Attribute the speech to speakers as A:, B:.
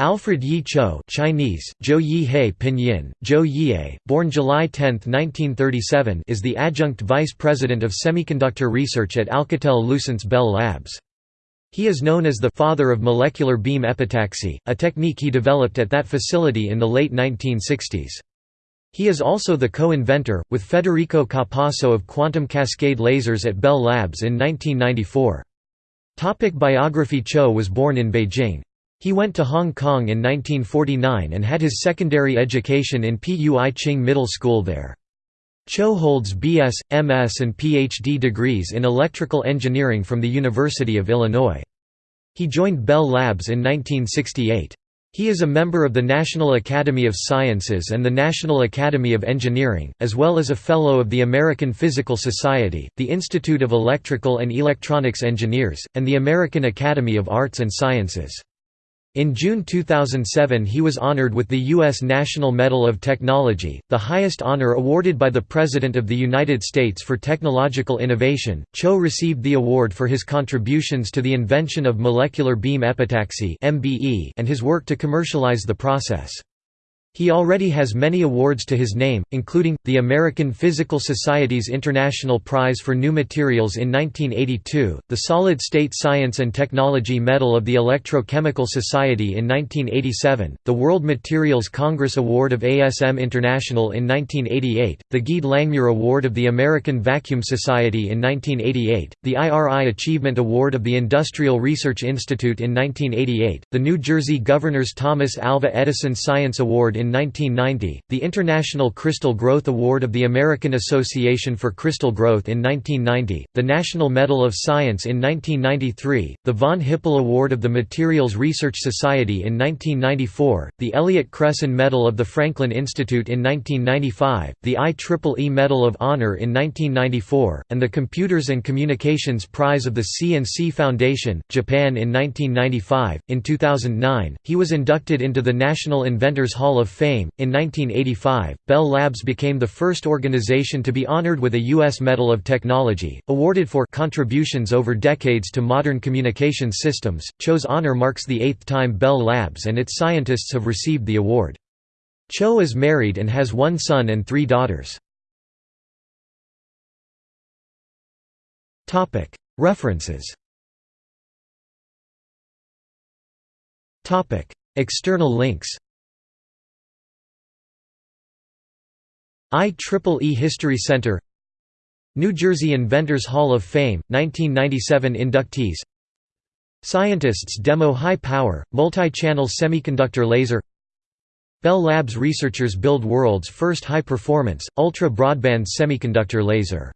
A: Alfred Yi Cho Chinese, Zhou Yi Pinyin, Zhou Yie, born July 10, 1937 is the adjunct vice president of semiconductor research at Alcatel-Lucent's Bell Labs. He is known as the «father of molecular beam epitaxy», a technique he developed at that facility in the late 1960s. He is also the co-inventor, with Federico Capasso of quantum cascade lasers at Bell Labs in 1994. Topic biography Cho was born in Beijing. He went to Hong Kong in 1949 and had his secondary education in Pui Ching Middle School there. Cho holds BS, MS and PhD degrees in electrical engineering from the University of Illinois. He joined Bell Labs in 1968. He is a member of the National Academy of Sciences and the National Academy of Engineering, as well as a Fellow of the American Physical Society, the Institute of Electrical and Electronics Engineers, and the American Academy of Arts and Sciences. In June 2007 he was honored with the U.S. National Medal of Technology, the highest honor awarded by the President of the United States for technological innovation. Cho received the award for his contributions to the invention of molecular beam epitaxy and his work to commercialize the process. He already has many awards to his name, including, the American Physical Society's International Prize for New Materials in 1982, the Solid State Science and Technology Medal of the Electrochemical Society in 1987, the World Materials Congress Award of ASM International in 1988, the Gaede Langmuir Award of the American Vacuum Society in 1988, the IRI Achievement Award of the Industrial Research Institute in 1988, the New Jersey Governor's Thomas Alva Edison Science Award in 1990, the International Crystal Growth Award of the American Association for Crystal Growth in 1990, the National Medal of Science in 1993, the von Hippel Award of the Materials Research Society in 1994, the Elliott Cresson Medal of the Franklin Institute in 1995, the IEEE Medal of Honor in 1994, and the Computers and Communications Prize of the C&C Foundation, Japan in 1995. In 2009, he was inducted into the National Inventors Hall of Fame. In 1985, Bell Labs became the first organization to be honored with a U.S. Medal of Technology, awarded for contributions over decades to modern communications systems. Cho's honor marks the eighth time Bell Labs and its scientists have received the award. Cho is married and has one son and three daughters. References External links IEEE History Center New Jersey Inventors Hall of Fame, 1997 inductees. Scientists demo high-power, multi-channel semiconductor laser. Bell Labs researchers build world's first high-performance, ultra-broadband semiconductor laser